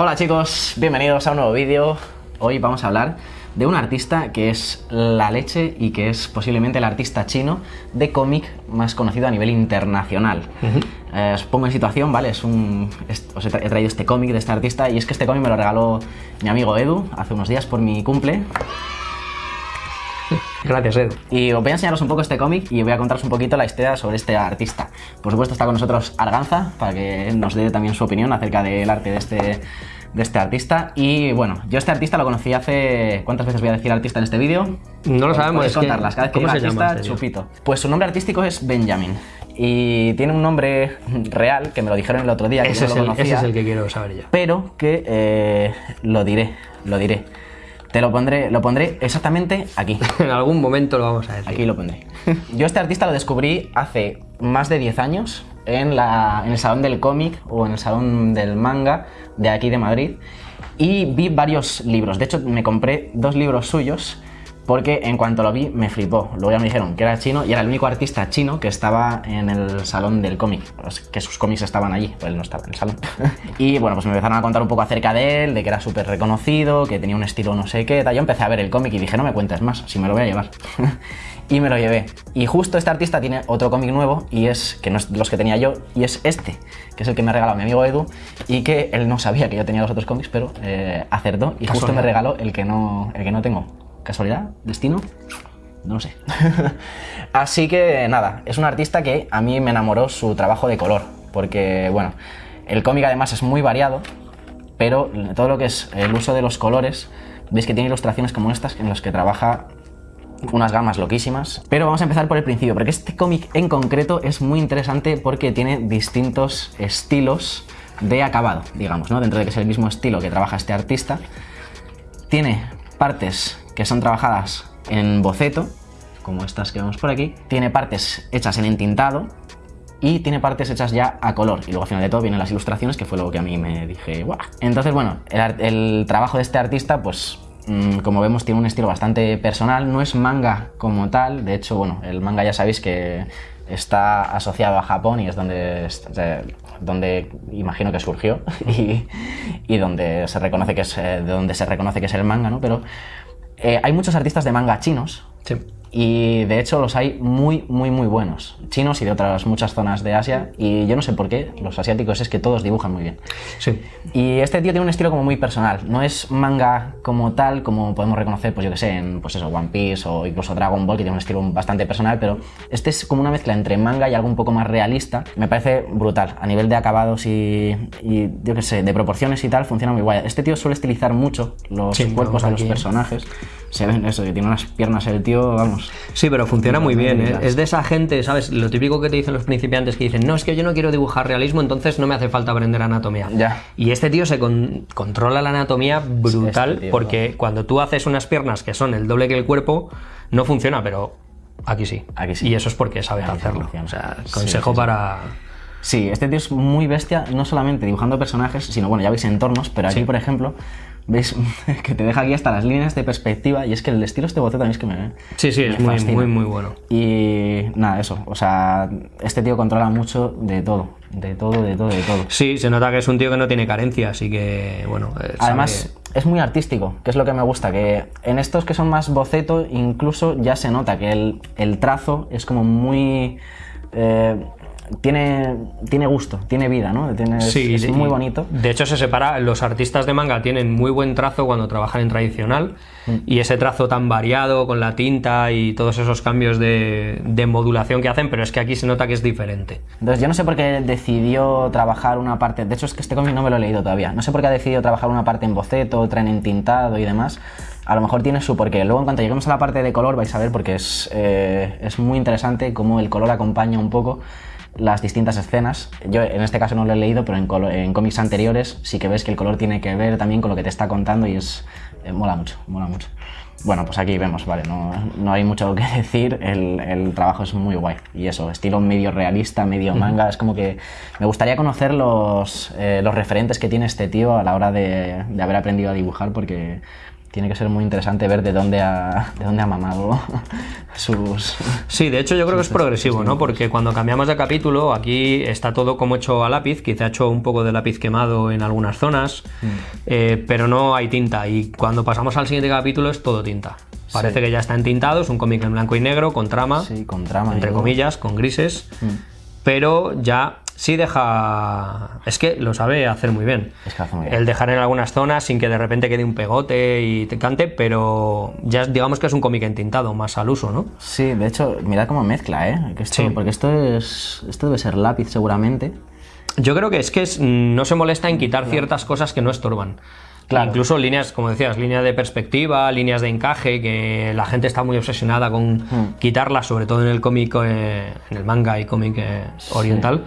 Hola chicos, bienvenidos a un nuevo vídeo. Hoy vamos a hablar de un artista que es la leche y que es posiblemente el artista chino de cómic más conocido a nivel internacional. Eh, os pongo en situación, ¿vale? Es un, os he traído este cómic de este artista y es que este cómic me lo regaló mi amigo Edu hace unos días por mi cumple. Gracias, Edu. Y os voy a enseñaros un poco este cómic y voy a contaros un poquito la historia sobre este artista. Por supuesto está con nosotros Arganza, para que nos dé también su opinión acerca del arte de este, de este artista. Y bueno, yo este artista lo conocí hace... ¿Cuántas veces voy a decir artista en este vídeo? No lo sabemos. Puedes contarlas, cada vez que ¿Cómo se llama artista, tío? chupito. Pues su nombre artístico es Benjamin. Y tiene un nombre real, que me lo dijeron el otro día, que Ese yo es, no lo el, ese conocía es el que quiero saber ya. pero que eh, lo diré, lo diré. Te lo pondré, lo pondré exactamente aquí. En algún momento lo vamos a decir. Aquí lo pondré. Yo este artista lo descubrí hace más de 10 años en, la, en el salón del cómic o en el salón del manga de aquí de Madrid y vi varios libros. De hecho, me compré dos libros suyos porque en cuanto lo vi me flipó. Luego ya me dijeron que era chino y era el único artista chino que estaba en el salón del cómic, que sus cómics estaban allí, pues él no estaba en el salón. y bueno, pues me empezaron a contar un poco acerca de él, de que era súper reconocido, que tenía un estilo no sé qué, tal. Yo empecé a ver el cómic y dije, no me cuentes más, si me lo voy a llevar. y me lo llevé. Y justo este artista tiene otro cómic nuevo y es, que no es de los que tenía yo, y es este, que es el que me ha regalado mi amigo Edu y que él no sabía que yo tenía los otros cómics, pero eh, acertó y justo me regaló el que no, el que no tengo. ¿Casualidad? ¿Destino? No lo sé. Así que nada, es un artista que a mí me enamoró su trabajo de color, porque bueno, el cómic además es muy variado, pero todo lo que es el uso de los colores, veis que tiene ilustraciones como estas en las que trabaja unas gamas loquísimas. Pero vamos a empezar por el principio, porque este cómic en concreto es muy interesante porque tiene distintos estilos de acabado, digamos, ¿no? Dentro de que es el mismo estilo que trabaja este artista, tiene partes que son trabajadas en boceto, como estas que vemos por aquí, tiene partes hechas en entintado y tiene partes hechas ya a color. Y luego al final de todo vienen las ilustraciones, que fue lo que a mí me dije, ¡guau! Entonces, bueno, el, trabajo de este artista, pues mm, como vemos, tiene un estilo bastante personal, no es manga como tal, de hecho, bueno, el manga ya sabéis que está asociado a Japón y es donde, donde imagino que surgió y, y donde se reconoce que es eh, de donde se reconoce que es el manga, ¿no? Pero eh, hay muchos artistas de manga chinos Sí. Y de hecho los hay muy, muy, muy buenos. Chinos y de otras muchas zonas de Asia. Y yo no sé por qué, los asiáticos es que todos dibujan muy bien. Sí. Y este tío tiene un estilo como muy personal. No es manga como tal, como podemos reconocer, pues yo que sé, en pues eso, One Piece o incluso Dragon Ball, que tiene un estilo bastante personal, pero este es como una mezcla entre manga y algo un poco más realista. Me parece brutal. A nivel de acabados y, y yo que sé, de proporciones y tal, funciona muy guay. Este tío suele estilizar mucho los Sí, cuerpos de los personajes. Se ven eso, que tiene unas piernas el tío, vamos. Sí, pero funciona muy bien. ¿eh? Es de esa gente, ¿sabes? Lo típico que te dicen los principiantes que dicen, no, es que yo no quiero dibujar realismo, entonces no me hace falta aprender anatomía. Ya. Y este tío se con- controla la anatomía brutal Este tío, porque cuando tú haces unas piernas que son el doble que el cuerpo, no funciona, pero aquí sí. Aquí sí. Y eso es porque sí hacerlo. O sea, Sí, consejo sí, sí. para... Sí, este tío es muy bestia, no solamente dibujando personajes, sino bueno, ya veis entornos, pero aquí, por ejemplo, veis que te deja aquí hasta las líneas de perspectiva y es que el estilo este boceto también es que me. Sí, sí, me es muy, muy, muy bueno. Y nada, eso, o sea, este tío controla mucho de todo, de todo, de todo, de todo. Sí, se nota que es un tío que no tiene carencia, así que, bueno... eh, sabe- Además, es muy artístico, que es lo que me gusta, que en estos que son más boceto, incluso ya se nota que el, el trazo es como muy... eh, tiene, tiene gusto, tiene vida, ¿no? Tiene, Sí, es muy bonito. De hecho, se separa. Los artistas de manga tienen muy buen trazo cuando trabajan en tradicional. Y ese trazo tan variado con la tinta y todos esos cambios de, de modulación que hacen, pero es que aquí se nota que es diferente. Entonces yo no sé por qué decidió trabajar una parte, de hecho es que este cómic no me lo he leído todavía, no sé por qué ha decidido trabajar una parte en boceto, otra en entintado y demás, a lo mejor tiene su porqué. Luego en cuanto lleguemos a la parte de color vais a ver porque es, eh, es muy interesante cómo el color acompaña un poco las distintas escenas. Yo en este caso no lo he leído, pero en, en cómics anteriores sí que ves que el color tiene que ver también con lo que te está contando y es eh, mola mucho, mola mucho. Bueno, pues aquí vemos, vale, no, no hay mucho que decir, el, el trabajo es muy guay. Y eso, estilo medio realista, medio manga, es como que me gustaría conocer los, eh, los referentes que tiene este tío a la hora de, de haber aprendido a dibujar porque tiene que ser muy interesante ver de dónde ha, de dónde ha mamado sus... Sí, de hecho yo creo que es progresivo, ¿no? Porque cuando cambiamos de capítulo, aquí está todo como hecho a lápiz, quizá hecho un poco de lápiz quemado en algunas zonas, Mm. eh, pero no hay tinta. Y cuando pasamos al siguiente capítulo es todo tinta. Parece que ya está entintado, es un cómic en blanco y negro, con trama, Sí, con trama. entre comillas, con grises, Mm. pero ya sí deja... Es que lo sabe hacer muy bien. Es que hace muy bien. El dejar en algunas zonas sin que de repente quede un pegote y te cante, pero ya digamos que es un cómic entintado, más al uso, ¿no? Sí, de hecho, mira cómo mezcla, ¿eh? Que esto- Sí. Porque esto es esto debe ser lápiz seguramente. Yo creo que es que es- no se molesta en quitar ciertas cosas que no estorban. Claro. Incluso líneas, como decías, líneas de perspectiva, líneas de encaje, que la gente está muy obsesionada con Hmm. quitarlas, sobre todo en el cómic, eh, en el manga y cómic eh, oriental.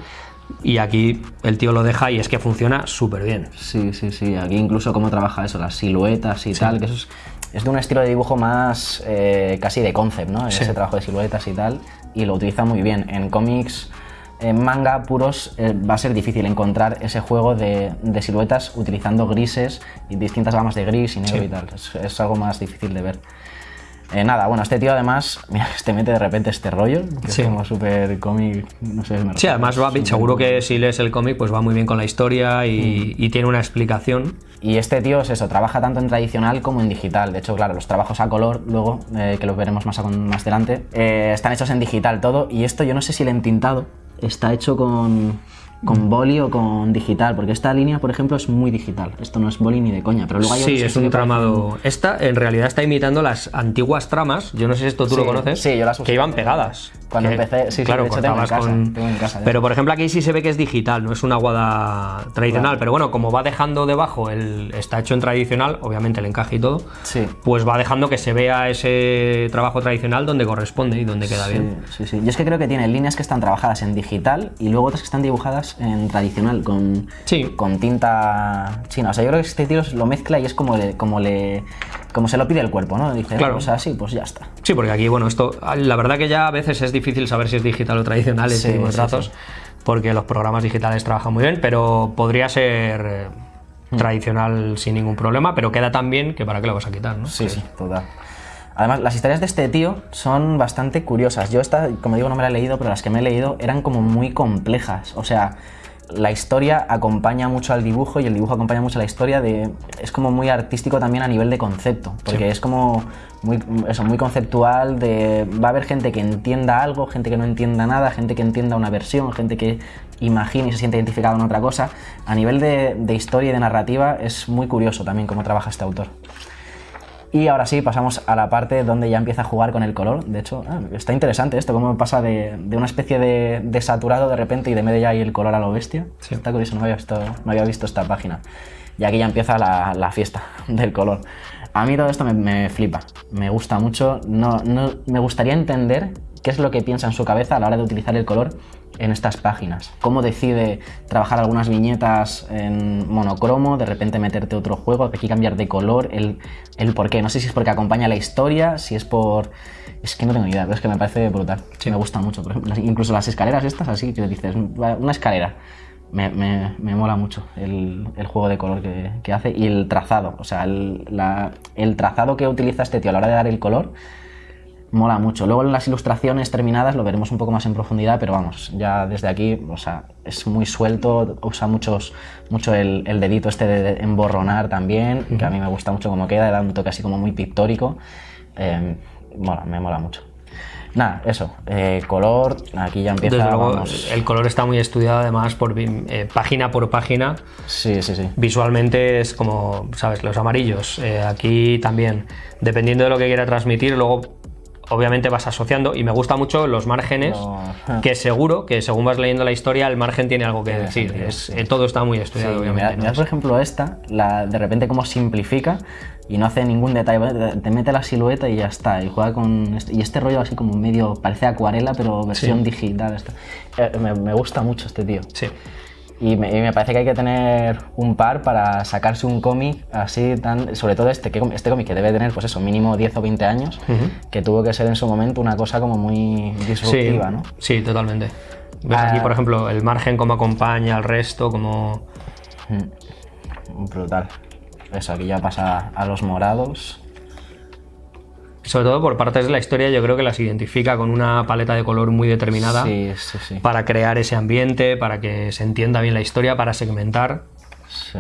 Y aquí el tío lo deja y es que funciona súper bien. Sí, sí, sí. Aquí incluso cómo trabaja eso, las siluetas y tal, que eso es, es de un estilo de dibujo más eh, casi de concept, ¿no? Ese trabajo de siluetas y tal, y lo utiliza muy bien. En cómics, en manga puros, eh, va a ser difícil encontrar ese juego de, de siluetas utilizando grises y distintas gamas de gris y negro y tal. Es, es algo más difícil de ver. Eh, nada, bueno, este tío además, mira, te mete de repente este rollo, que Sí. es como súper cómic, no sé, me Sí, además va, seguro que si lees el cómic, pues va muy bien con la historia y, Hmm. y tiene una explicación. Y este tío es eso, trabaja tanto en tradicional como en digital. De hecho, claro, los trabajos a color, luego, eh, que los veremos más, a- más adelante, eh, están hechos en digital todo. Y esto yo no sé si el entintado está hecho con, con boli o con digital, porque esta línea, por ejemplo, es muy digital. Esto no es boli ni de coña, pero luego hay Sí, es sí un tramado. Esta en realidad está imitando las antiguas tramas. Yo no sé si esto tú Sí, lo conoces. sí, yo las Que iban pegadas. Cuando Que, empecé, sí, sí, claro, de hecho tengo en casa, con- tengo en casa, de Pero por ejemplo aquí sí se ve que es digital, no es una guada tradicional. Claro. Pero bueno, como va dejando debajo, el, está hecho en tradicional, obviamente el encaje y todo. Sí. Pues va dejando que se vea ese trabajo tradicional donde corresponde y donde queda Sí, bien. sí, sí. Yo es que creo que tiene líneas que están trabajadas en digital y luego otras que están dibujadas en tradicional, con, Sí. con tinta china. O sea, yo creo que este tío lo mezcla y es como le, como le, como se lo pide el cuerpo, ¿no? Dice, Claro. o sea, sí, pues ya está. Sí, porque aquí, bueno, esto, la verdad que ya a veces es difícil saber si es digital o tradicional este Sí, tipo de sí, trazos, porque los programas digitales trabajan muy bien, pero podría ser eh, Hmm. tradicional sin ningún problema, pero queda tan bien que para qué lo vas a quitar, ¿no? Sí, sí, total. Además, las historias de este tío son bastante curiosas. Yo esta, como digo, no me la he leído, pero las que me he leído eran como muy complejas. O sea, la historia acompaña mucho al dibujo y el dibujo acompaña mucho a la historia. De, es como muy artístico también a nivel de concepto, porque es como muy, eso, muy conceptual. De, va a haber gente que entienda algo, gente que no entienda nada, gente que entienda una versión, gente que imagine y se siente identificado en otra cosa. A nivel de, de historia y de narrativa es muy curioso también cómo trabaja este autor. Y ahora sí, pasamos a la parte donde ya empieza a jugar con el color. De hecho, ah, está interesante esto, cómo pasa de, de una especie de, de saturado de repente y de medio ya hay el color a lo bestia. Sí. Está curioso, no había, visto, no había visto esta página. Y aquí ya empieza la, la fiesta del color. A mí todo esto me, me flipa, me gusta mucho. No, no, me gustaría entender qué es lo que piensa en su cabeza a la hora de utilizar el color en estas páginas. Cómo decide trabajar algunas viñetas en monocromo, de repente meterte otro juego, aquí cambiar de color, el, el por qué. No sé si es porque acompaña la historia, si es por... Es que no tengo ni idea, pero es que me parece brutal. Me gusta mucho. Por ejemplo, incluso las escaleras estas, así que dices, "Va, una escalera. Me, me- me mola mucho el, el juego de color que, que hace y el trazado. O sea, el, la- el trazado que utiliza este tío a la hora de dar el color mola mucho. Luego en las ilustraciones terminadas lo veremos un poco más en profundidad, pero vamos, ya desde aquí, o sea, es muy suelto, usa muchos, mucho el, el dedito este de emborronar también, que a mí me gusta mucho cómo queda, da un toque así como muy pictórico. Eh, mola, me mola mucho. Nada, eso, eh, color, aquí ya empieza, Desde luego, vamos. el color está muy estudiado además por eh, página por página. Sí, sí, sí. Visualmente es como, ¿sabes? Los amarillos. eh, aquí también, dependiendo de lo que quiera transmitir, luego obviamente vas asociando y me gusta mucho los márgenes, que seguro que según vas leyendo la historia el margen tiene algo que decir. Es- sí. eh, todo está muy Sí, estudiado, mira, obviamente. ¿no? mira, por ejemplo esta, la, de repente como simplifica y no hace ningún detalle, te mete la silueta y ya está, y juega con este, y este rollo así como medio, parece acuarela pero versión digital. Eh, me, me gusta mucho este tío. Sí. Y me, y me parece que hay que tener un par para sacarse un cómic así tan. Sobre todo este, que, este cómic que debe tener, pues eso, mínimo 10 o 20 años, que tuvo que ser en su momento una cosa como muy Sí, disruptiva, ¿no? sí, totalmente. Ves Ah. aquí, por ejemplo, el margen cómo acompaña al resto, como... Mm. Brutal. eso, aquí ya pasa a los morados. Sobre todo por partes de la historia, yo creo que las identifica con una paleta de color muy determinada Sí, sí, sí. para crear ese ambiente, para que se entienda bien la historia, para segmentar. Sí.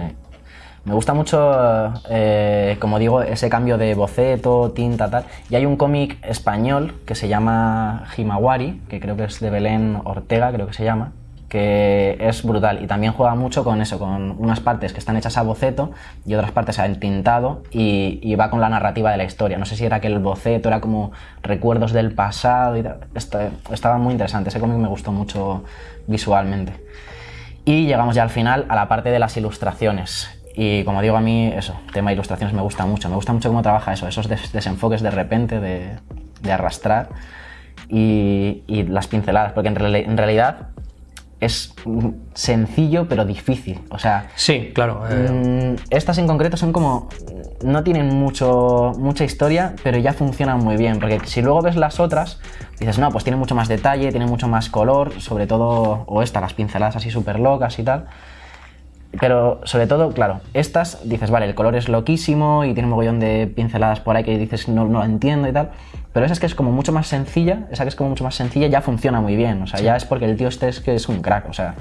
Me gusta mucho, eh, como digo, ese cambio de boceto, tinta, tal. Y hay un cómic español que se llama Himawari, que creo que es de Belén Ortega, creo que se llama, que es brutal. Y también juega mucho con eso, con unas partes que están hechas a boceto y otras partes al tintado y, va con la narrativa de la historia. No sé si era que el boceto era como recuerdos del pasado y. Está- estaba muy interesante, ese cómic me gustó mucho visualmente. Y llegamos ya al final a la parte de las ilustraciones. Y como digo, a mí eso, tema ilustraciones me gusta mucho. Me gusta mucho cómo trabaja eso, esos des- desenfoques de repente, de, de arrastrar y, las pinceladas. Porque en realidad es sencillo pero difícil. O sea, Sí, claro. eh, Mm, estas en concreto son como. No tienen mucho, mucha historia, pero ya funcionan muy bien. Porque si luego ves las otras, dices, no, pues tiene mucho más detalle, tiene mucho más color, sobre todo. O esta, las pinceladas así súper locas y tal. Pero sobre todo, claro, estas dices, vale, el color es loquísimo y tiene un mogollón de pinceladas por ahí que dices, no, no lo entiendo y tal. Pero esa es que es como mucho más sencilla, esa que es como mucho más sencilla ya funciona muy bien. O sea, ya es porque el tío este es que es un crack. O sea,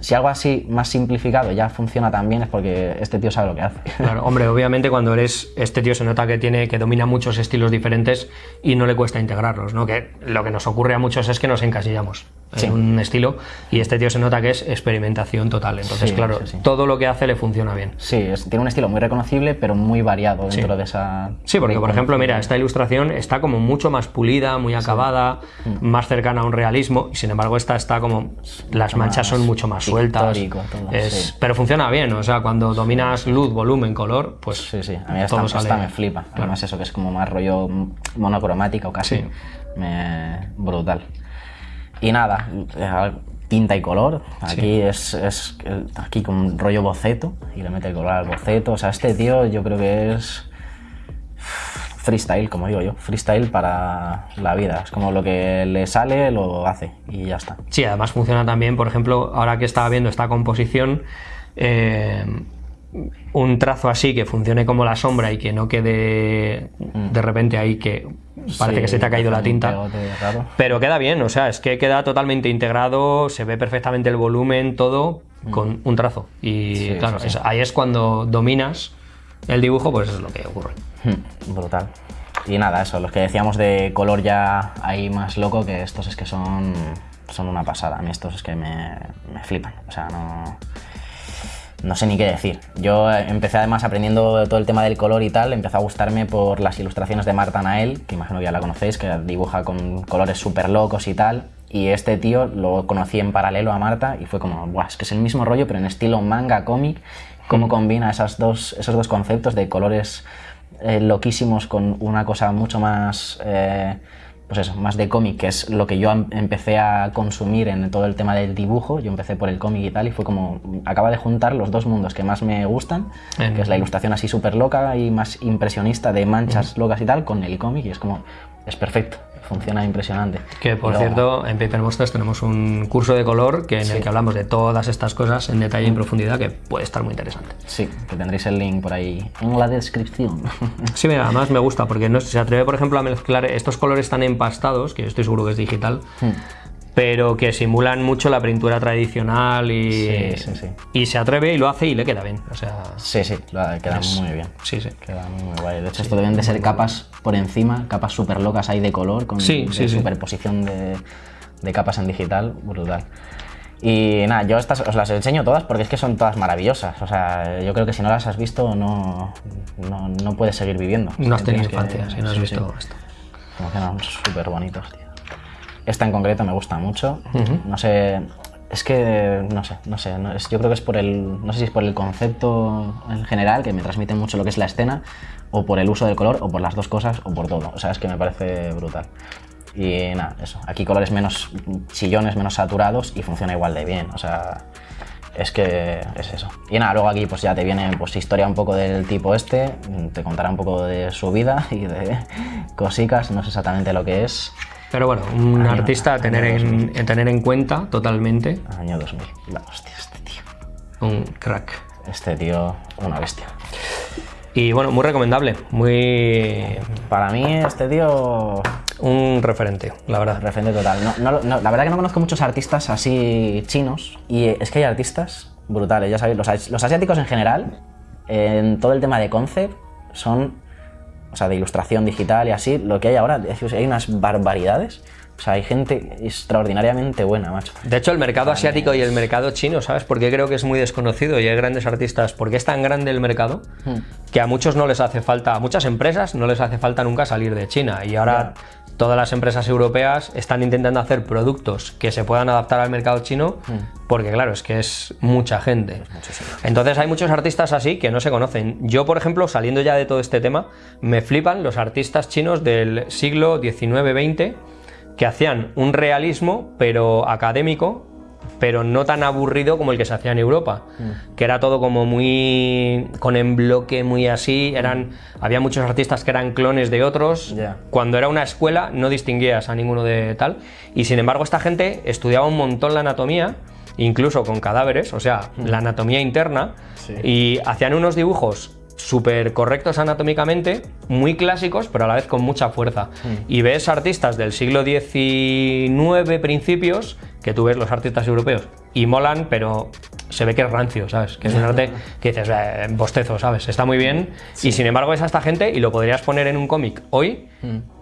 si algo así más simplificado ya funciona tan bien es porque este tío sabe lo que hace. Claro, hombre, obviamente cuando eres este tío se nota que tiene que domina muchos estilos diferentes y no le cuesta integrarlos, ¿no? Que lo que nos ocurre a muchos es que nos encasillamos Sí. en un estilo y este tío se nota que es experimentación total. Entonces, Sí, claro, todo lo que hace le funciona bien. Sí, es- tiene un estilo muy reconocible, pero muy variado dentro de esa. Sí, porque por ejemplo, mira, esta ilustración está como mucho más pulida, muy acabada, Mm. más cercana a un realismo, y sin embargo esta está como las manchas son mucho más sueltas. todo, Es- sí. Pero funciona bien, o sea, cuando dominas luz, volumen, color, pues Sí, sí, a mí esta, todo me flipa. Claro. Además, eso que es como más rollo monocromática o casi. Sí. Me- brutal. Y nada, eh, tinta y color. Aquí es, es aquí con rollo boceto y le mete el color al boceto. O sea, este tío yo creo que es freestyle, como digo yo. Freestyle para la vida. Es como lo que le sale, lo hace y ya está. Sí, además funciona también, por ejemplo, ahora que estaba viendo esta composición, eh, un trazo así que funcione como la sombra y que no quede de repente ahí que parece Sí, que se te ha caído la tinta. Pero queda bien, o sea, es que queda totalmente integrado, se ve perfectamente el volumen, todo con un trazo. Y Mm. Sí, claro, sí, sí. es- ahí es cuando dominas el dibujo, pues es lo que ocurre. Hmm, Brutal. Y nada, eso, los que decíamos de color ya ahí más loco, que estos es que son, son una pasada. A mí estos es que me, me flipan. O sea, no, no sé ni qué decir. Yo eh, empecé además aprendiendo todo el tema del color y tal, empezó a gustarme por las ilustraciones de Marta Nael, que imagino que ya la conocéis, que dibuja con colores súper locos y tal. Y este tío lo conocí en paralelo a Marta y fue como, Buah, es que es el mismo rollo, pero en estilo manga, cómic. Cómo combina esas dos, esos dos conceptos de colores eh, loquísimos con una cosa mucho más, eh, pues eso, más de cómic, que es lo que yo em- empecé a consumir en todo el tema del dibujo. Yo empecé por el cómic y tal, y fue como, acaba de juntar los dos mundos que más me gustan, que es la ilustración así súper loca y más impresionista de manchas locas y tal, con el cómic, y es como, es perfecto, funciona impresionante. Que por luego- cierto, en Paper Monsters tenemos un curso de color que, en el que hablamos de todas estas cosas en detalle y en profundidad que puede estar muy interesante. Sí, que tendréis el link por ahí en la descripción. Sí, mira, además me gusta porque no, se atreve, por ejemplo, a mezclar estos colores tan empastados, que yo estoy seguro que es digital, Hmm. Pero que simulan mucho la pintura tradicional y, Sí, sí, sí. y se atreve y lo hace y le queda bien. O sea, Sí, sí, queda Es- muy bien. sí, sí. Queda muy, muy guay. De hecho, esto deben de ser capas por encima, capas súper locas ahí de color, con de superposición de, de capas en digital, brutal. Y nada, yo estas os las enseño todas porque es que son todas maravillosas. O sea, yo creo que si no las has visto no, no, no puedes seguir viviendo. no has tenido infancia si no has sí, visto sí. esto. Como que no, súper bonitos, tío. Esta en concreto me gusta mucho. No sé, es que, no sé, no sé. no es- yo creo que es por el, no sé si es por el concepto en general, que me transmite mucho lo que es la escena, o por el uso del color, o por las dos cosas, o por todo. O sea, es que me parece brutal. Y nada, eso. Aquí colores menos chillones, menos saturados, y funciona igual de bien. O sea, es que es eso. Y nada, luego aquí pues ya te viene pues historia un poco del tipo este, te contará un poco de su vida y de cosicas, no sé exactamente lo que es. Pero bueno, un Año- artista a tener, en, en tener en cuenta totalmente, Año 2000. La hostia, este tío. un crack. Este tío, una bestia. Y bueno, muy recomendable, muy... Para mí este tío... Un referente, la verdad. Referente total. No, no, no, la verdad que no conozco muchos artistas así chinos y es que hay artistas brutales, ya sabéis, los, los asiáticos en general, en todo el tema de concept, son, o sea, de ilustración digital y así, lo que hay ahora, hay unas barbaridades. O sea, hay gente extraordinariamente buena, macho. De hecho, el mercado asiático y el mercado chino, ¿sabes? Porque creo que es muy desconocido y hay grandes artistas. Porque es tan grande el mercado que a muchos no les hace falta, a muchas empresas no les hace falta nunca salir de China. Y ahora todas las empresas europeas están intentando hacer productos que se puedan adaptar al mercado chino porque, claro, es que es mucha gente. Entonces hay muchos artistas así que no se conocen. Yo, por ejemplo, saliendo ya de todo este tema, me flipan los artistas chinos del siglo XIX-XX que hacían un realismo, pero académico, pero no tan aburrido como el que se hacía en Europa, que era todo como muy con en bloque, muy así, eran había muchos artistas que eran clones de otros. Cuando era una escuela no distinguías a ninguno de tal, y sin embargo esta gente estudiaba un montón la anatomía, incluso con cadáveres, o sea, la anatomía interna, Sí. y hacían unos dibujos súper correctos anatómicamente, muy clásicos, pero a la vez con mucha fuerza. Y ves artistas del siglo XIX, principios, que tú ves los artistas europeos y molan, pero se ve que es rancio, ¿sabes? Que es un arte que dices, "Eh, bostezo, ¿sabes? Está muy bien. Y sin embargo ves a esta gente y lo podrías poner en un cómic hoy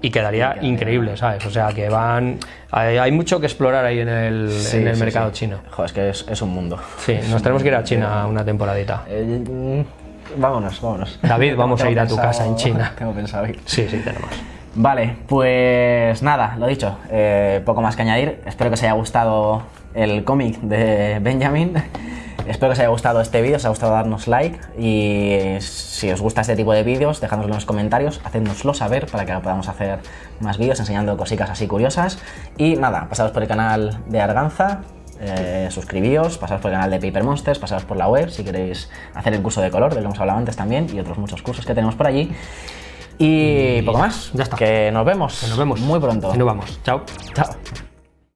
y quedaría increíble, ¿sabes? O sea, que van... Hay, hay mucho que explorar ahí en el, Sí, en el sí, mercado chino. Joder, es que es, es un mundo. Sí, nos tenemos que ir a China una temporadita. Eh, mm, vámonos, vámonos. David, vamos a ir a tu pensado- casa en China. Tengo pensado ir. Sí, sí, tenemos. Vale, pues nada, lo dicho, eh, poco más que añadir. Espero que os haya gustado el cómic de Benjamin. Espero que os haya gustado este vídeo, os haya gustado darnos like y si os gusta este tipo de vídeos, dejadnoslo en los comentarios, hacednoslo saber para que podamos hacer más vídeos enseñando cositas así curiosas. Y nada, pasados por el canal de Arganza, eh, suscribíos, pasaos por el canal de Paper Monsters, pasaos por la web si queréis hacer el curso de color del que hemos hablado antes también y otros muchos cursos que tenemos por allí. Y poco más. ya está. Que nos vemos. Nos vemos Muy pronto. Y nos vamos. Chao. Chao.